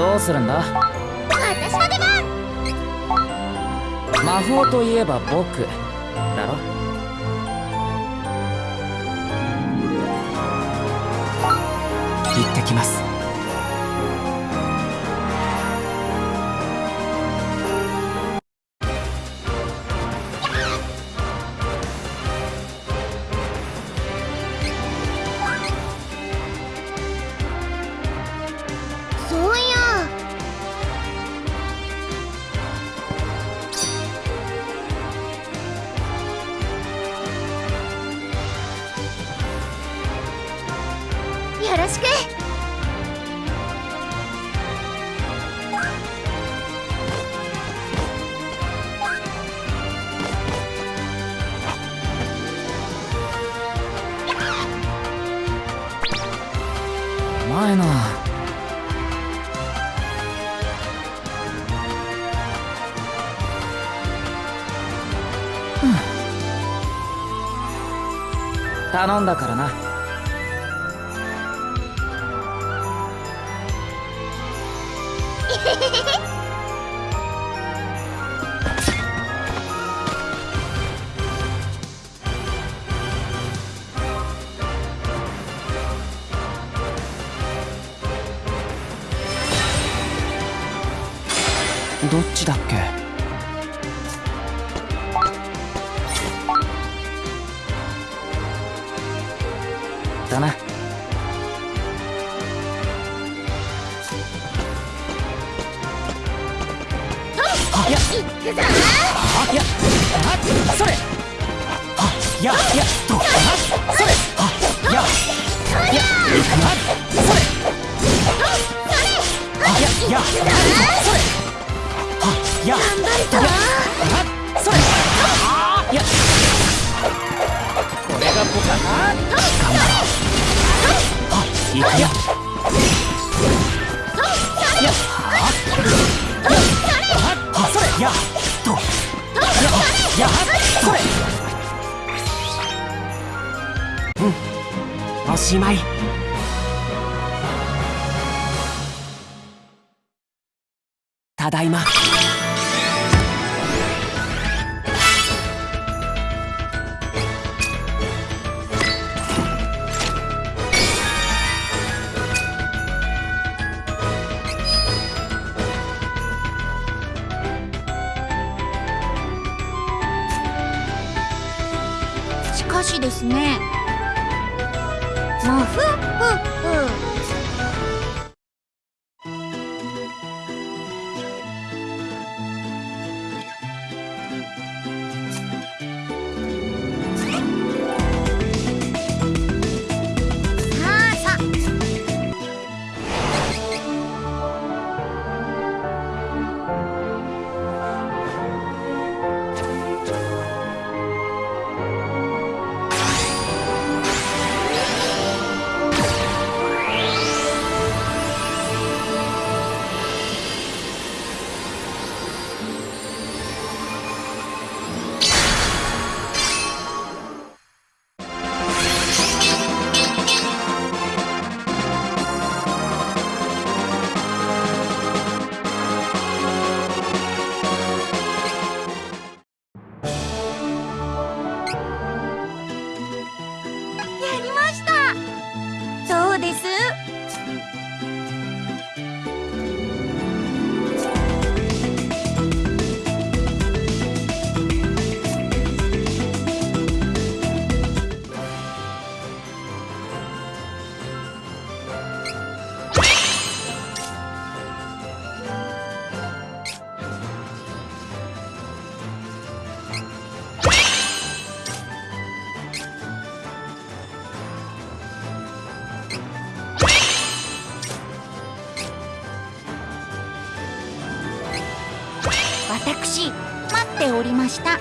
どうするんだ？私の出番。魔法といえば僕だろ。行ってきます。頼んだからな。どっちだっけ？だな。いや行くぞあいやあそれあいやいやとあそれあいやいやあそれあいやいやそれあいや頑張るぞあそれあいやこだいま。私待っておりました。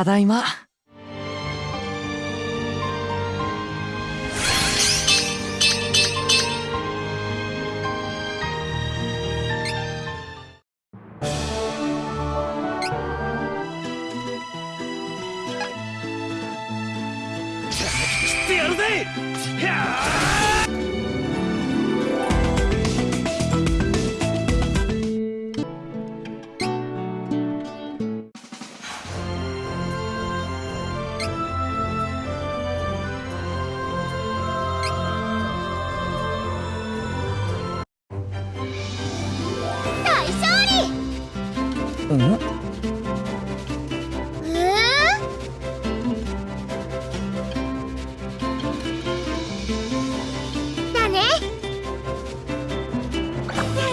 ただいま。うん。えー？だね。や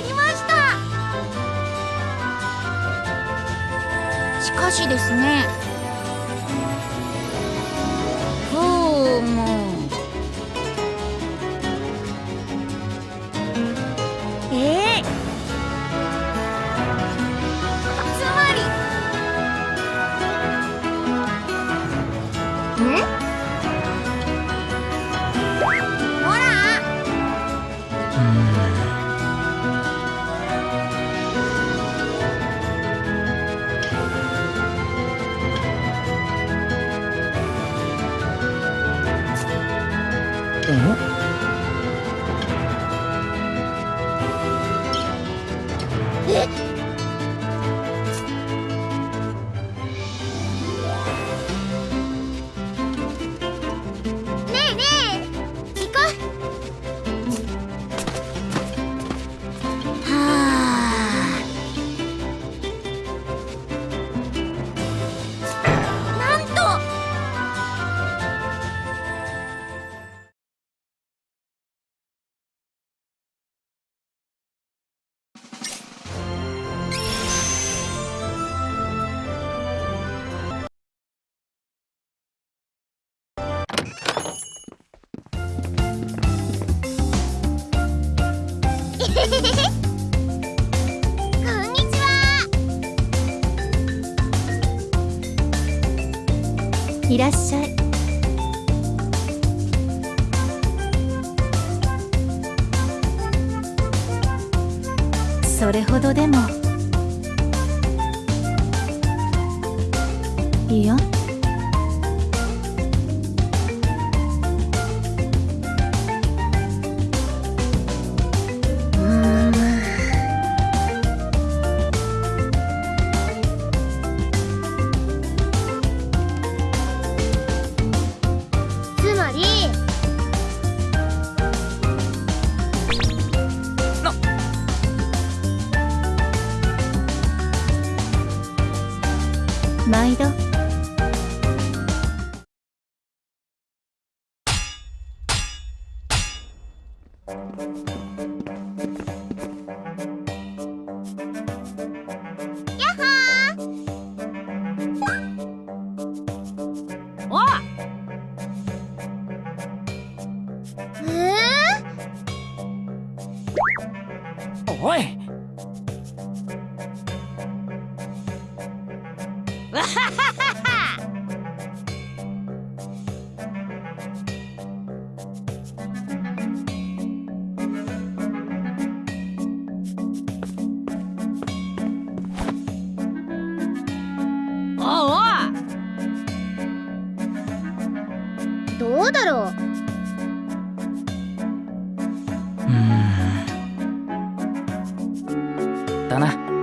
りました。しかしですね。いらっしゃい。それほどでも。いやうえおい。かなど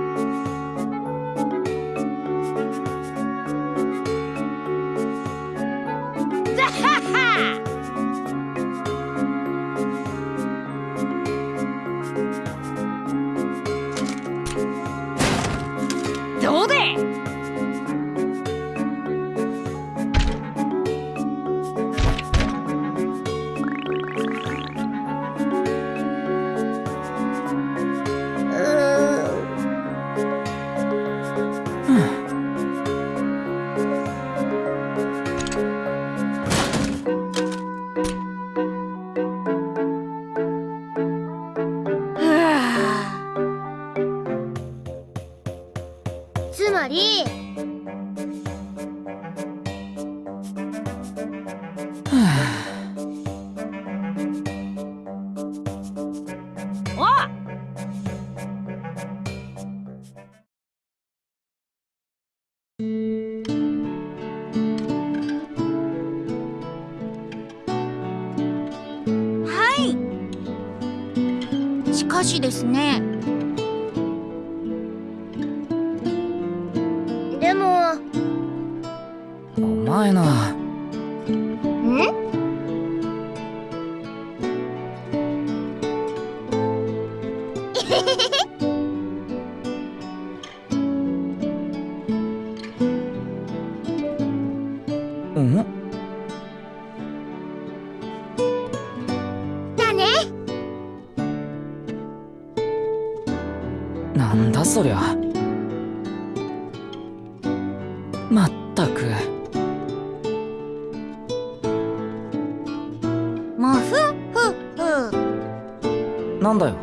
しですね。でも。お前な。んうん？まったくもふふふ。なんだよ